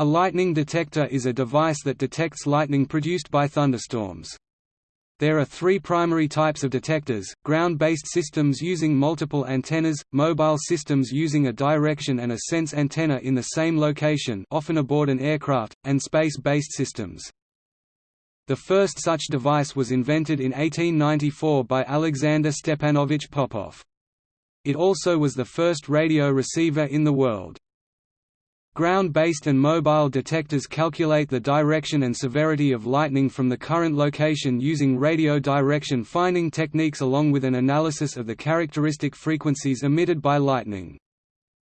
A lightning detector is a device that detects lightning produced by thunderstorms. There are three primary types of detectors, ground-based systems using multiple antennas, mobile systems using a direction and a sense antenna in the same location often aboard an aircraft, and space-based systems. The first such device was invented in 1894 by Alexander Stepanovich Popov. It also was the first radio receiver in the world. Ground-based and mobile detectors calculate the direction and severity of lightning from the current location using radio direction finding techniques along with an analysis of the characteristic frequencies emitted by lightning.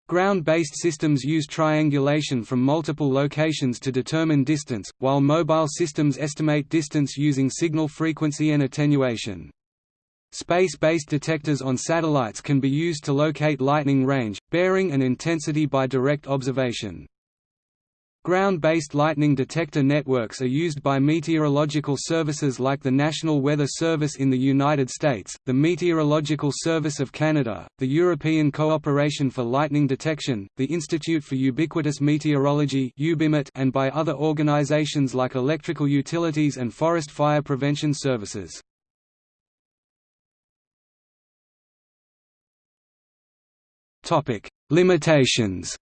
Ground-based systems use triangulation from multiple locations to determine distance, while mobile systems estimate distance using signal frequency and attenuation. Space-based detectors on satellites can be used to locate lightning range, bearing and intensity by direct observation. Ground-based lightning detector networks are used by meteorological services like the National Weather Service in the United States, the Meteorological Service of Canada, the European Cooperation for Lightning Detection, the Institute for Ubiquitous Meteorology and by other organizations like electrical utilities and forest fire prevention services. Topic: Limitations.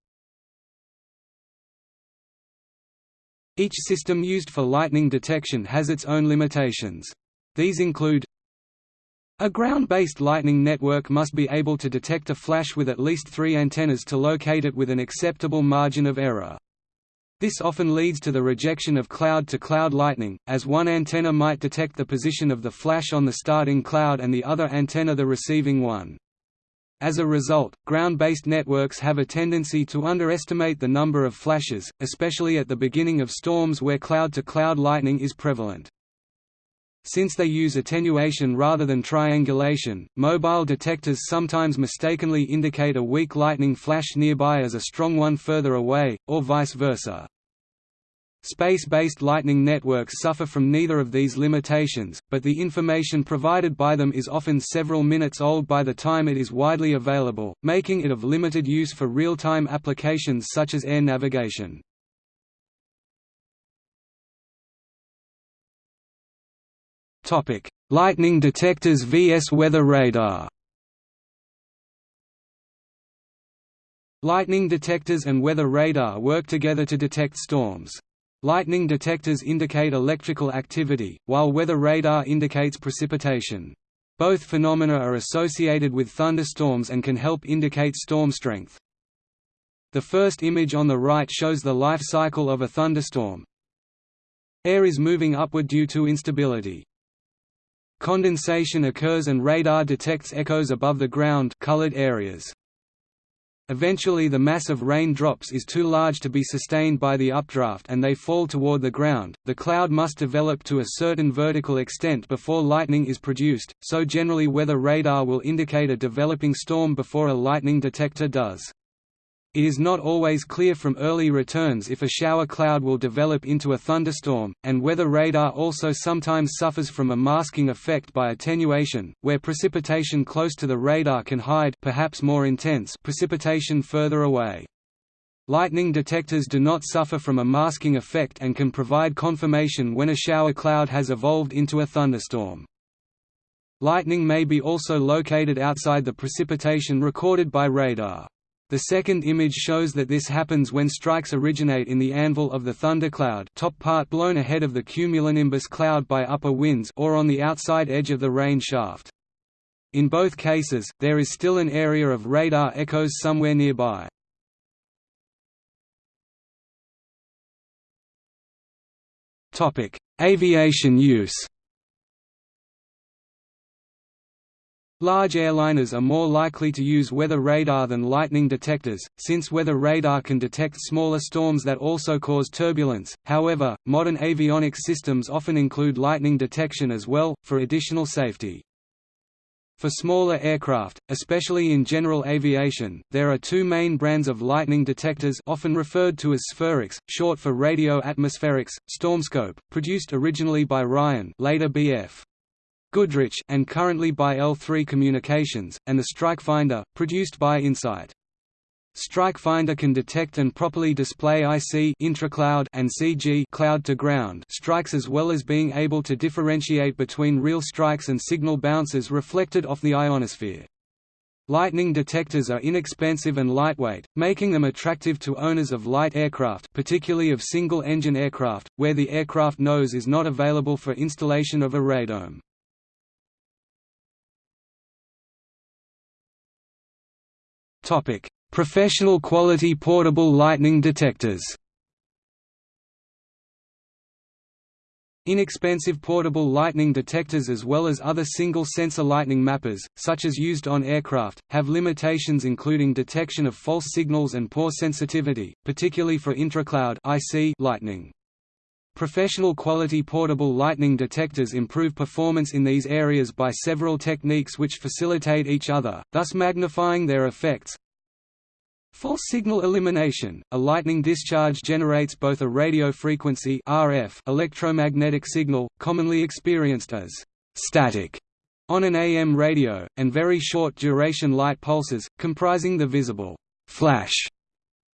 Each system used for lightning detection has its own limitations. These include a ground-based lightning network must be able to detect a flash with at least three antennas to locate it with an acceptable margin of error. This often leads to the rejection of cloud-to-cloud -cloud lightning, as one antenna might detect the position of the flash on the starting cloud and the other antenna the receiving one. As a result, ground-based networks have a tendency to underestimate the number of flashes, especially at the beginning of storms where cloud-to-cloud -cloud lightning is prevalent. Since they use attenuation rather than triangulation, mobile detectors sometimes mistakenly indicate a weak lightning flash nearby as a strong one further away, or vice versa. Space-based lightning networks suffer from neither of these limitations, but the information provided by them is often several minutes old by the time it is widely available, making it of limited use for real-time applications such as air navigation. Lightning detectors vs weather radar Lightning detectors and weather radar work together to detect storms. Lightning detectors indicate electrical activity, while weather radar indicates precipitation. Both phenomena are associated with thunderstorms and can help indicate storm strength. The first image on the right shows the life cycle of a thunderstorm. Air is moving upward due to instability. Condensation occurs and radar detects echoes above the ground colored areas. Eventually the mass of rain drops is too large to be sustained by the updraft and they fall toward the ground. The cloud must develop to a certain vertical extent before lightning is produced, so generally weather radar will indicate a developing storm before a lightning detector does. It is not always clear from early returns if a shower cloud will develop into a thunderstorm, and weather radar also sometimes suffers from a masking effect by attenuation, where precipitation close to the radar can hide perhaps more intense precipitation further away. Lightning detectors do not suffer from a masking effect and can provide confirmation when a shower cloud has evolved into a thunderstorm. Lightning may be also located outside the precipitation recorded by radar. The second image shows that this happens when strikes originate in the anvil of the thundercloud top part blown ahead of the cumulonimbus cloud by upper winds or on the outside edge of the rain shaft. In both cases, there is still an area of radar echoes somewhere nearby. Aviation use Large airliners are more likely to use weather radar than lightning detectors, since weather radar can detect smaller storms that also cause turbulence. However, modern avionics systems often include lightning detection as well, for additional safety. For smaller aircraft, especially in general aviation, there are two main brands of lightning detectors often referred to as spherics, short for radio atmospherics, Stormscope, produced originally by Ryan later BF. Goodrich and currently by L3 Communications, and the Strikefinder, produced by Insight. Strike Finder can detect and properly display IC intracloud and CG cloud to ground strikes as well as being able to differentiate between real strikes and signal bounces reflected off the ionosphere. Lightning detectors are inexpensive and lightweight, making them attractive to owners of light aircraft particularly of single-engine aircraft, where the aircraft nose is not available for installation of a radome. Professional quality portable lightning detectors Inexpensive portable lightning detectors as well as other single-sensor lightning mappers, such as used on aircraft, have limitations including detection of false signals and poor sensitivity, particularly for intracloud lightning. Professional quality portable lightning detectors improve performance in these areas by several techniques which facilitate each other, thus magnifying their effects, False signal elimination – A lightning discharge generates both a radio frequency RF electromagnetic signal, commonly experienced as «static» on an AM radio, and very short duration light pulses, comprising the visible «flash».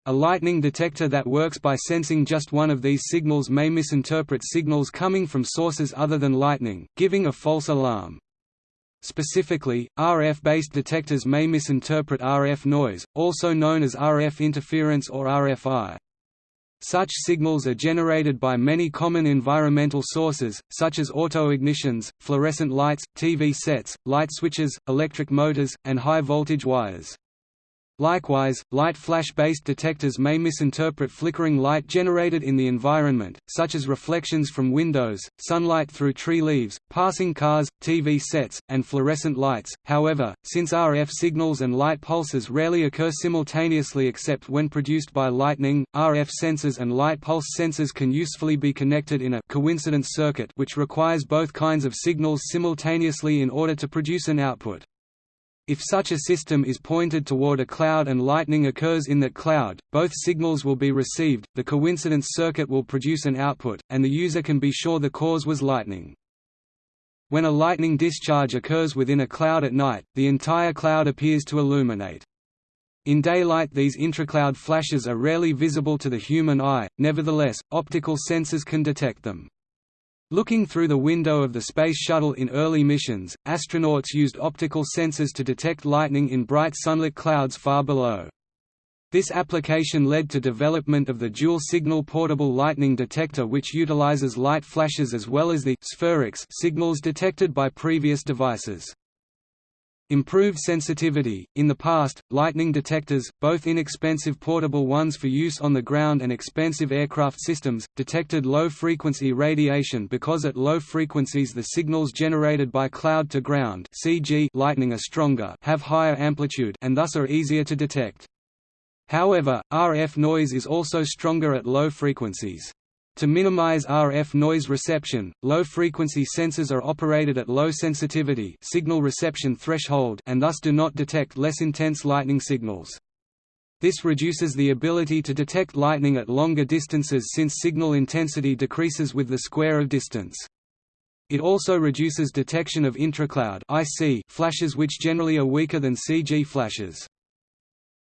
A lightning detector that works by sensing just one of these signals may misinterpret signals coming from sources other than lightning, giving a false alarm. Specifically, RF-based detectors may misinterpret RF noise, also known as RF interference or RFI. Such signals are generated by many common environmental sources, such as auto-ignitions, fluorescent lights, TV sets, light switches, electric motors, and high-voltage wires. Likewise, light flash-based detectors may misinterpret flickering light generated in the environment, such as reflections from windows, sunlight through tree leaves, passing cars, TV sets, and fluorescent lights. However, since RF signals and light pulses rarely occur simultaneously except when produced by lightning, RF sensors and light pulse sensors can usefully be connected in a coincidence circuit which requires both kinds of signals simultaneously in order to produce an output. If such a system is pointed toward a cloud and lightning occurs in that cloud, both signals will be received, the coincidence circuit will produce an output, and the user can be sure the cause was lightning. When a lightning discharge occurs within a cloud at night, the entire cloud appears to illuminate. In daylight these intracloud flashes are rarely visible to the human eye, nevertheless, optical sensors can detect them. Looking through the window of the Space Shuttle in early missions, astronauts used optical sensors to detect lightning in bright sunlit clouds far below. This application led to development of the dual-signal portable lightning detector which utilizes light flashes as well as the «spherics» signals detected by previous devices. Improved sensitivity – In the past, lightning detectors, both inexpensive portable ones for use on the ground and expensive aircraft systems, detected low-frequency radiation because at low frequencies the signals generated by cloud-to-ground (CG) lightning are stronger have higher amplitude and thus are easier to detect. However, RF noise is also stronger at low frequencies. To minimize RF noise reception, low-frequency sensors are operated at low sensitivity signal reception threshold and thus do not detect less intense lightning signals. This reduces the ability to detect lightning at longer distances since signal intensity decreases with the square of distance. It also reduces detection of intracloud flashes which generally are weaker than CG flashes.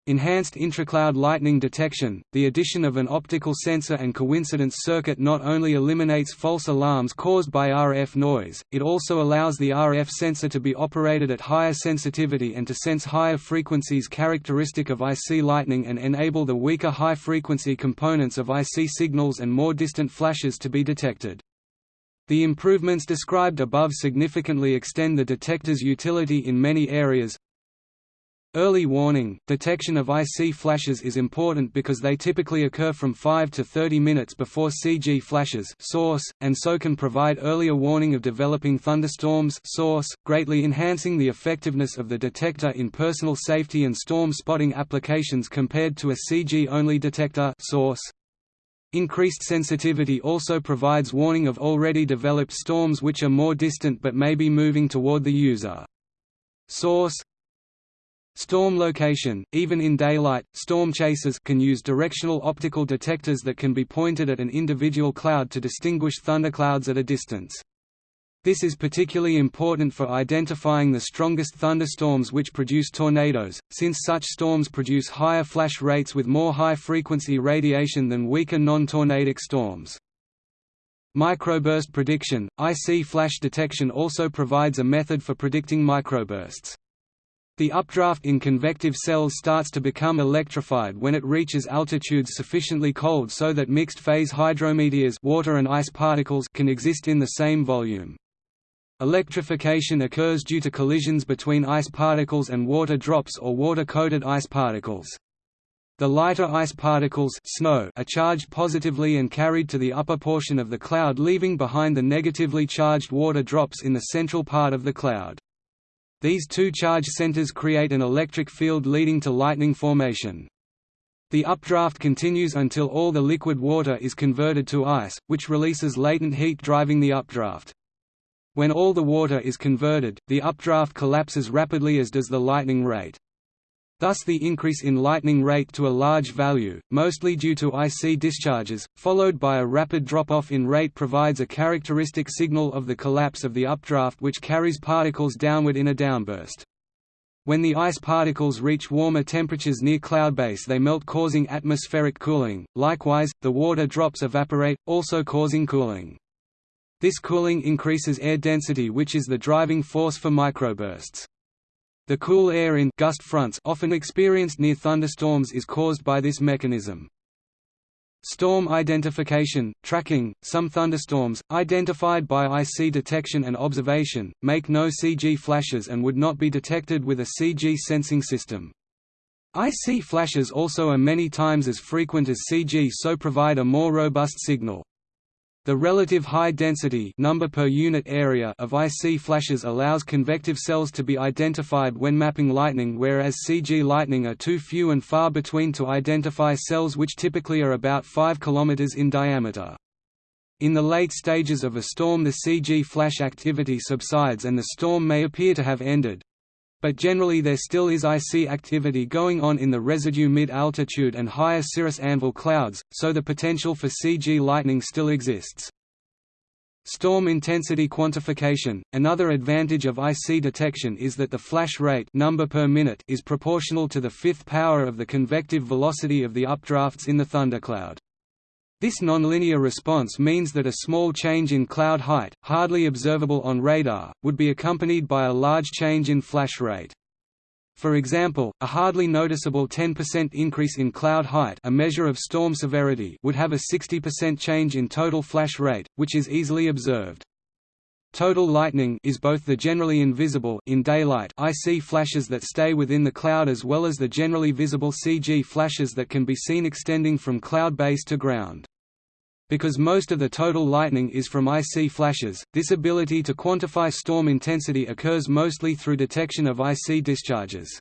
Enhanced intracloud lightning detection – The addition of an optical sensor and coincidence circuit not only eliminates false alarms caused by RF noise, it also allows the RF sensor to be operated at higher sensitivity and to sense higher frequencies characteristic of IC lightning and enable the weaker high-frequency components of IC signals and more distant flashes to be detected. The improvements described above significantly extend the detector's utility in many areas, Early warning, detection of IC flashes is important because they typically occur from 5 to 30 minutes before CG flashes source, and so can provide earlier warning of developing thunderstorms source, greatly enhancing the effectiveness of the detector in personal safety and storm spotting applications compared to a CG-only detector source. Increased sensitivity also provides warning of already developed storms which are more distant but may be moving toward the user. Source Storm location – Even in daylight, storm chasers can use directional optical detectors that can be pointed at an individual cloud to distinguish thunderclouds at a distance. This is particularly important for identifying the strongest thunderstorms which produce tornadoes, since such storms produce higher flash rates with more high-frequency radiation than weaker non-tornadic storms. Microburst prediction – IC flash detection also provides a method for predicting microbursts. The updraft in convective cells starts to become electrified when it reaches altitudes sufficiently cold so that mixed-phase hydrometeors water and ice particles can exist in the same volume. Electrification occurs due to collisions between ice particles and water drops or water-coated ice particles. The lighter ice particles snow are charged positively and carried to the upper portion of the cloud leaving behind the negatively charged water drops in the central part of the cloud. These two charge centers create an electric field leading to lightning formation. The updraft continues until all the liquid water is converted to ice, which releases latent heat driving the updraft. When all the water is converted, the updraft collapses rapidly as does the lightning rate. Thus the increase in lightning rate to a large value, mostly due to IC discharges, followed by a rapid drop-off in rate provides a characteristic signal of the collapse of the updraft which carries particles downward in a downburst. When the ice particles reach warmer temperatures near cloud base they melt causing atmospheric cooling, likewise, the water drops evaporate, also causing cooling. This cooling increases air density which is the driving force for microbursts. The cool air in gust fronts often experienced near thunderstorms is caused by this mechanism. Storm identification, tracking, some thunderstorms, identified by IC detection and observation, make no CG flashes and would not be detected with a CG sensing system. IC flashes also are many times as frequent as CG so provide a more robust signal. The relative high density number per unit area of IC flashes allows convective cells to be identified when mapping lightning whereas CG lightning are too few and far between to identify cells which typically are about 5 km in diameter. In the late stages of a storm the CG flash activity subsides and the storm may appear to have ended, but generally there still is IC activity going on in the residue mid-altitude and higher cirrus anvil clouds, so the potential for CG lightning still exists. Storm intensity quantification – Another advantage of IC detection is that the flash rate number per minute is proportional to the fifth power of the convective velocity of the updrafts in the thundercloud. This nonlinear response means that a small change in cloud height, hardly observable on radar, would be accompanied by a large change in flash rate. For example, a hardly noticeable 10% increase in cloud height a measure of storm severity would have a 60% change in total flash rate, which is easily observed. Total lightning is both the generally invisible in daylight IC flashes that stay within the cloud as well as the generally visible CG flashes that can be seen extending from cloud base to ground. Because most of the total lightning is from IC flashes, this ability to quantify storm intensity occurs mostly through detection of IC discharges.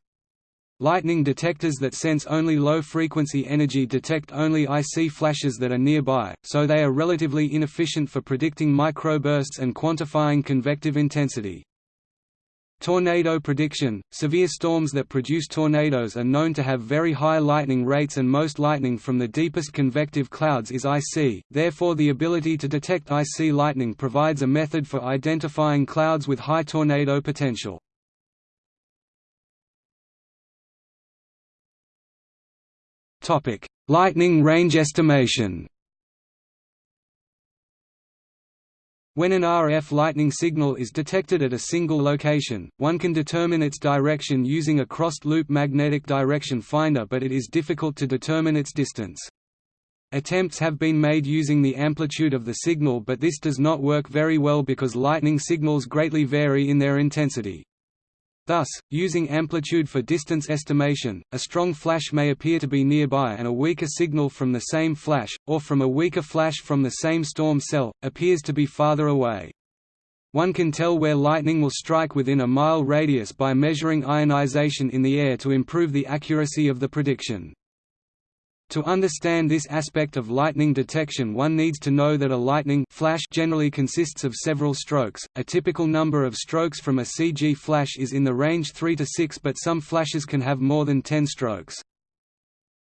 Lightning detectors that sense only low-frequency energy detect only IC flashes that are nearby, so they are relatively inefficient for predicting microbursts and quantifying convective intensity. Tornado prediction – Severe storms that produce tornadoes are known to have very high lightning rates and most lightning from the deepest convective clouds is IC, therefore the ability to detect IC lightning provides a method for identifying clouds with high tornado potential. lightning range estimation When an RF lightning signal is detected at a single location, one can determine its direction using a crossed-loop magnetic direction finder but it is difficult to determine its distance. Attempts have been made using the amplitude of the signal but this does not work very well because lightning signals greatly vary in their intensity. Thus, using amplitude for distance estimation, a strong flash may appear to be nearby and a weaker signal from the same flash, or from a weaker flash from the same storm cell, appears to be farther away. One can tell where lightning will strike within a mile radius by measuring ionization in the air to improve the accuracy of the prediction. To understand this aspect of lightning detection one needs to know that a lightning flash generally consists of several strokes. A typical number of strokes from a CG flash is in the range 3 to 6 but some flashes can have more than 10 strokes.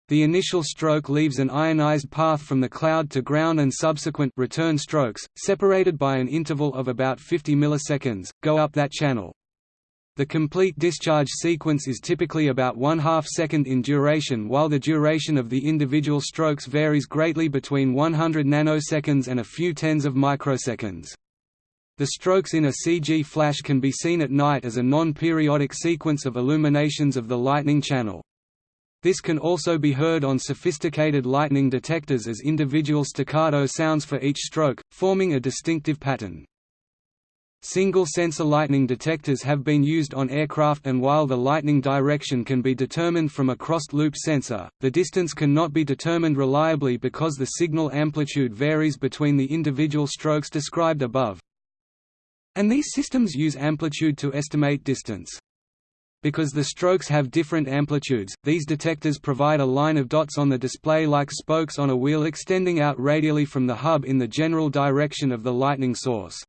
The initial stroke leaves an ionized path from the cloud to ground and subsequent return strokes, separated by an interval of about 50 milliseconds, go up that channel. The complete discharge sequence is typically about one half second in duration while the duration of the individual strokes varies greatly between 100 nanoseconds and a few tens of microseconds. The strokes in a CG flash can be seen at night as a non-periodic sequence of illuminations of the lightning channel. This can also be heard on sophisticated lightning detectors as individual staccato sounds for each stroke, forming a distinctive pattern. Single-sensor lightning detectors have been used on aircraft and while the lightning direction can be determined from a crossed-loop sensor, the distance cannot be determined reliably because the signal amplitude varies between the individual strokes described above. And these systems use amplitude to estimate distance. Because the strokes have different amplitudes, these detectors provide a line of dots on the display like spokes on a wheel extending out radially from the hub in the general direction of the lightning source.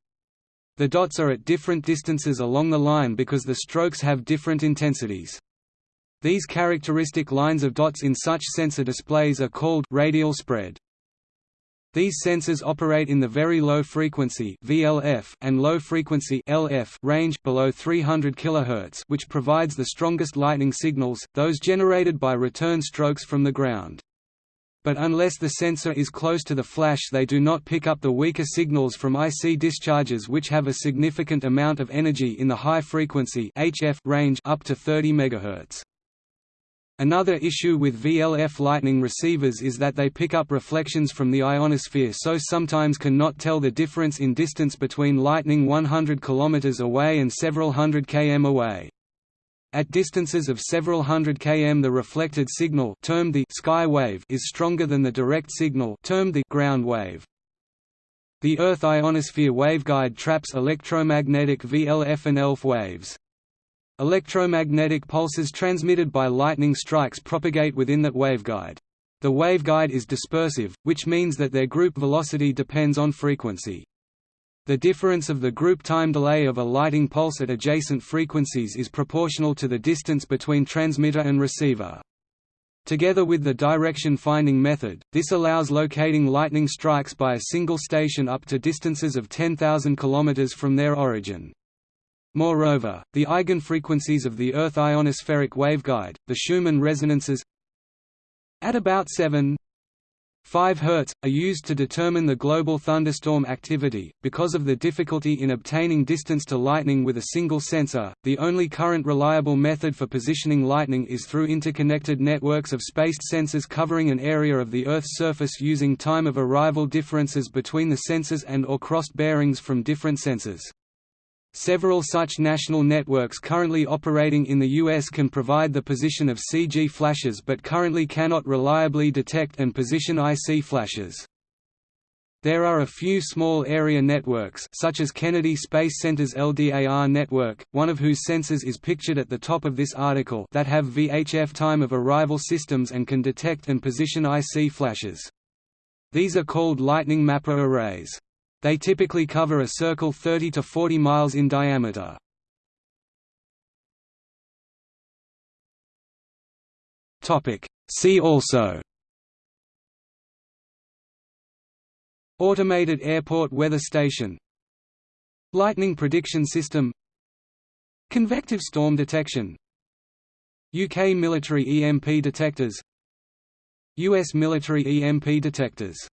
The dots are at different distances along the line because the strokes have different intensities. These characteristic lines of dots in such sensor displays are called radial spread. These sensors operate in the very low frequency VLF and low frequency LF range below 300 kHz, which provides the strongest lightning signals, those generated by return strokes from the ground. But unless the sensor is close to the flash they do not pick up the weaker signals from IC discharges which have a significant amount of energy in the high frequency HF range up to 30 MHz. Another issue with VLF lightning receivers is that they pick up reflections from the ionosphere so sometimes cannot tell the difference in distance between lightning 100 km away and several hundred km away. At distances of several hundred km the reflected signal termed the sky wave is stronger than the direct signal termed the ground wave. The Earth ionosphere waveguide traps electromagnetic VLF and ELF waves. Electromagnetic pulses transmitted by lightning strikes propagate within that waveguide. The waveguide is dispersive, which means that their group velocity depends on frequency. The difference of the group time delay of a lighting pulse at adjacent frequencies is proportional to the distance between transmitter and receiver. Together with the direction finding method, this allows locating lightning strikes by a single station up to distances of 10,000 km from their origin. Moreover, the eigenfrequencies of the Earth ionospheric waveguide, the Schumann resonances at about 7 5 Hz, are used to determine the global thunderstorm activity. Because of the difficulty in obtaining distance to lightning with a single sensor, the only current reliable method for positioning lightning is through interconnected networks of spaced sensors covering an area of the Earth's surface using time of arrival differences between the sensors and or crossed bearings from different sensors. Several such national networks currently operating in the U.S. can provide the position of CG flashes but currently cannot reliably detect and position IC flashes. There are a few small area networks such as Kennedy Space Center's LDAR network, one of whose sensors is pictured at the top of this article that have VHF time of arrival systems and can detect and position IC flashes. These are called lightning mapper arrays. They typically cover a circle 30 to 40 miles in diameter. See also. Automated airport weather station. Lightning prediction system. Convective storm detection. UK military EMP detectors. US military EMP detectors